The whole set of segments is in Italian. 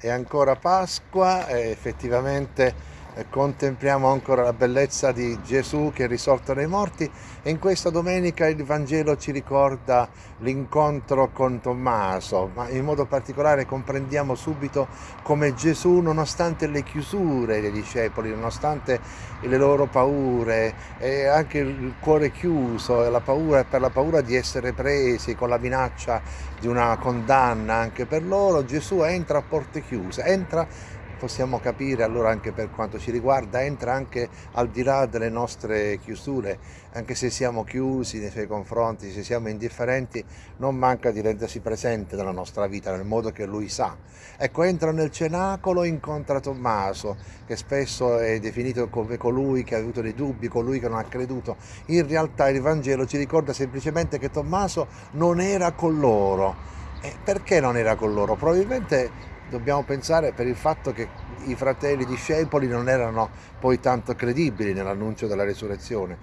è ancora Pasqua effettivamente contempliamo ancora la bellezza di Gesù che è risorto dai morti. E in questa domenica il Vangelo ci ricorda l'incontro con Tommaso, ma in modo particolare comprendiamo subito come Gesù, nonostante le chiusure dei discepoli, nonostante le loro paure e anche il cuore chiuso e la paura, per la paura di essere presi con la minaccia di una condanna anche per loro, Gesù entra a porte chiuse, entra possiamo capire allora anche per quanto ci riguarda, entra anche al di là delle nostre chiusure, anche se siamo chiusi nei suoi confronti, se siamo indifferenti, non manca di rendersi presente nella nostra vita, nel modo che lui sa. Ecco, entra nel cenacolo, incontra Tommaso, che spesso è definito come colui che ha avuto dei dubbi, colui che non ha creduto. In realtà il Vangelo ci ricorda semplicemente che Tommaso non era con loro. E perché non era con loro? Probabilmente dobbiamo pensare per il fatto che i fratelli discepoli non erano poi tanto credibili nell'annuncio della resurrezione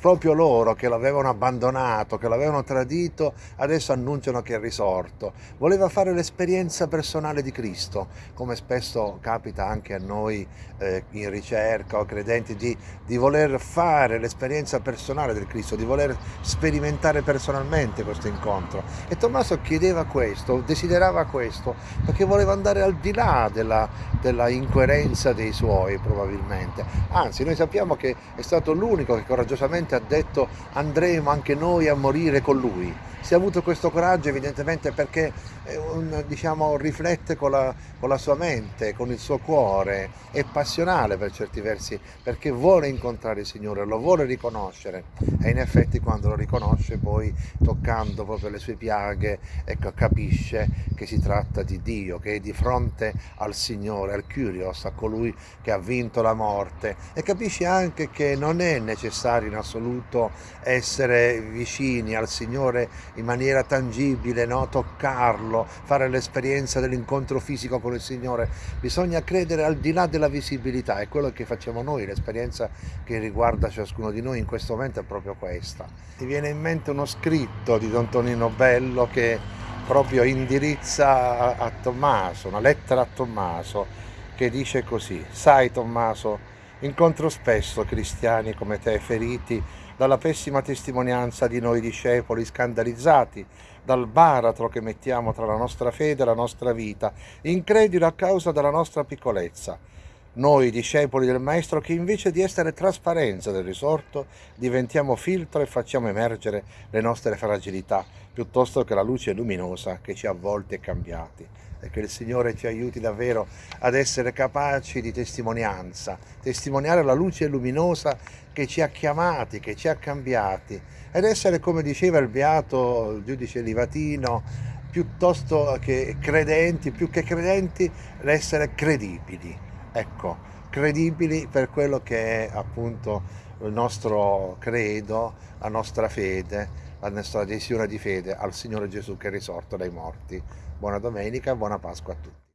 proprio loro che l'avevano abbandonato, che l'avevano tradito, adesso annunciano che è risorto. Voleva fare l'esperienza personale di Cristo, come spesso capita anche a noi eh, in ricerca o credenti, di, di voler fare l'esperienza personale del Cristo, di voler sperimentare personalmente questo incontro. E Tommaso chiedeva questo, desiderava questo, perché voleva andare al di là della, della incoerenza dei suoi probabilmente. Anzi, noi sappiamo che è stato l'unico che coraggiosamente ha detto andremo anche noi a morire con lui. Si è avuto questo coraggio evidentemente perché un, diciamo, riflette con la, con la, sua mente, con il suo cuore, è passionale per certi versi perché vuole incontrare il Signore, lo vuole riconoscere. E in effetti quando lo riconosce poi toccando proprio le sue piaghe ecco, capisce che si tratta di Dio, che è di fronte al Signore, al Curios, a colui che ha vinto la morte. E capisce anche che non è necessario in assoluto essere vicini al Signore in maniera tangibile, no? toccarlo, fare l'esperienza dell'incontro fisico con il Signore, bisogna credere al di là della visibilità, è quello che facciamo noi, l'esperienza che riguarda ciascuno di noi in questo momento è proprio questa. Mi viene in mente uno scritto di Don Tonino Bello che proprio indirizza a Tommaso, una lettera a Tommaso che dice così, sai Tommaso, incontro spesso cristiani come te feriti dalla pessima testimonianza di noi discepoli scandalizzati, dal baratro che mettiamo tra la nostra fede e la nostra vita, increduli a causa della nostra piccolezza. Noi, discepoli del Maestro, che invece di essere trasparenza del risorto, diventiamo filtro e facciamo emergere le nostre fragilità, piuttosto che la luce luminosa che ci ha avvolti e cambiati e che il Signore ci aiuti davvero ad essere capaci di testimonianza, testimoniare la luce luminosa che ci ha chiamati, che ci ha cambiati ed essere, come diceva il beato il giudice Livatino, piuttosto che credenti, più che credenti, essere credibili. Ecco, credibili per quello che è appunto il nostro credo, la nostra fede, la nostra adesione di fede al Signore Gesù che è risorto dai morti. Buona domenica, buona Pasqua a tutti.